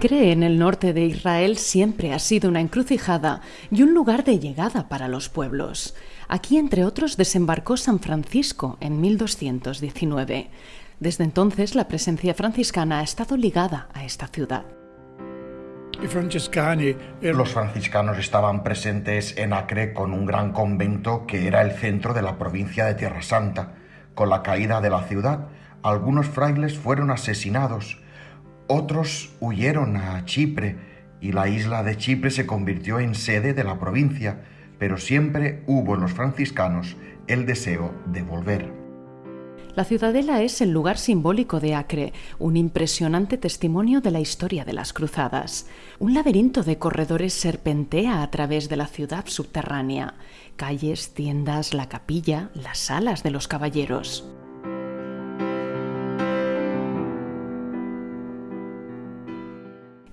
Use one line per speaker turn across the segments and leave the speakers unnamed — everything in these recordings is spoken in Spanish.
Acre, en el norte de Israel, siempre ha sido una encrucijada y un lugar de llegada para los pueblos. Aquí, entre otros, desembarcó San Francisco en 1219. Desde entonces, la presencia franciscana ha estado ligada a esta ciudad.
Los franciscanos estaban presentes en Acre con un gran convento que era el centro de la provincia de Tierra Santa. Con la caída de la ciudad, algunos frailes fueron asesinados otros huyeron a Chipre y la isla de Chipre se convirtió en sede de la provincia, pero siempre hubo en los franciscanos el deseo de volver.
La ciudadela es el lugar simbólico de Acre, un impresionante testimonio de la historia de las cruzadas. Un laberinto de corredores serpentea a través de la ciudad subterránea, calles, tiendas, la capilla, las salas de los caballeros.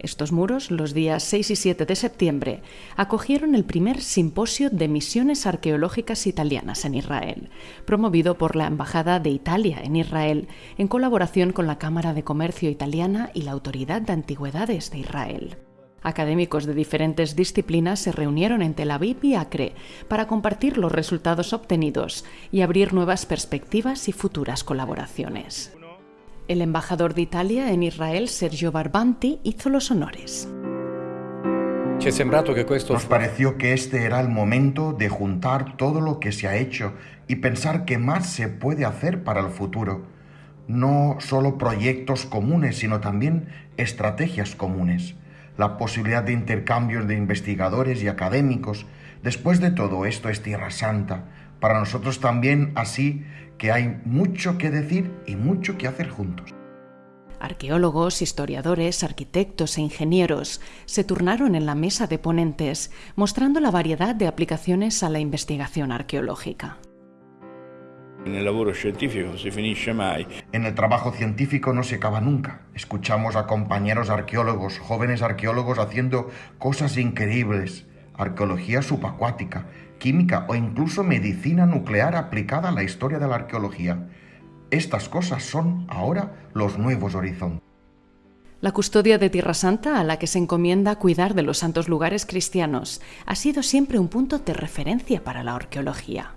Estos muros, los días 6 y 7 de septiembre, acogieron el primer simposio de misiones arqueológicas italianas en Israel, promovido por la Embajada de Italia en Israel, en colaboración con la Cámara de Comercio Italiana y la Autoridad de Antigüedades de Israel. Académicos de diferentes disciplinas se reunieron en Tel Aviv y Acre para compartir los resultados obtenidos y abrir nuevas perspectivas y futuras colaboraciones. El embajador de Italia en Israel, Sergio Barbanti, hizo los honores.
Nos pareció que este era el momento de juntar todo lo que se ha hecho y pensar qué más se puede hacer para el futuro. No solo proyectos comunes, sino también estrategias comunes. La posibilidad de intercambios de investigadores y académicos. Después de todo esto es Tierra Santa. Para nosotros también así que hay mucho que decir y mucho que hacer juntos.
Arqueólogos, historiadores, arquitectos e ingenieros se turnaron en la mesa de ponentes, mostrando la variedad de aplicaciones a la investigación arqueológica.
En el trabajo científico no se acaba nunca. Escuchamos a compañeros arqueólogos, jóvenes arqueólogos haciendo cosas increíbles. Arqueología subacuática, química o incluso medicina nuclear aplicada a la historia de la arqueología. Estas cosas son ahora los nuevos horizontes.
La custodia de Tierra Santa, a la que se encomienda cuidar de los santos lugares cristianos, ha sido siempre un punto de referencia para la arqueología.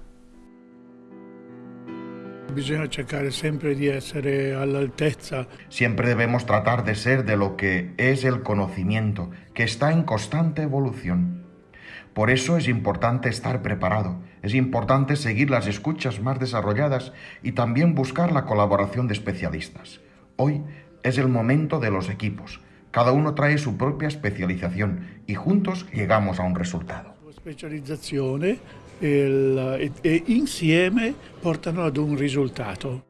Siempre debemos tratar de ser de lo que es el conocimiento, que está en constante evolución. Por eso es importante estar preparado, es importante seguir las escuchas más desarrolladas y también buscar la colaboración de especialistas. Hoy es el momento de los equipos. Cada uno trae su propia especialización y juntos llegamos a un resultado.
E, e insieme portano ad un risultato.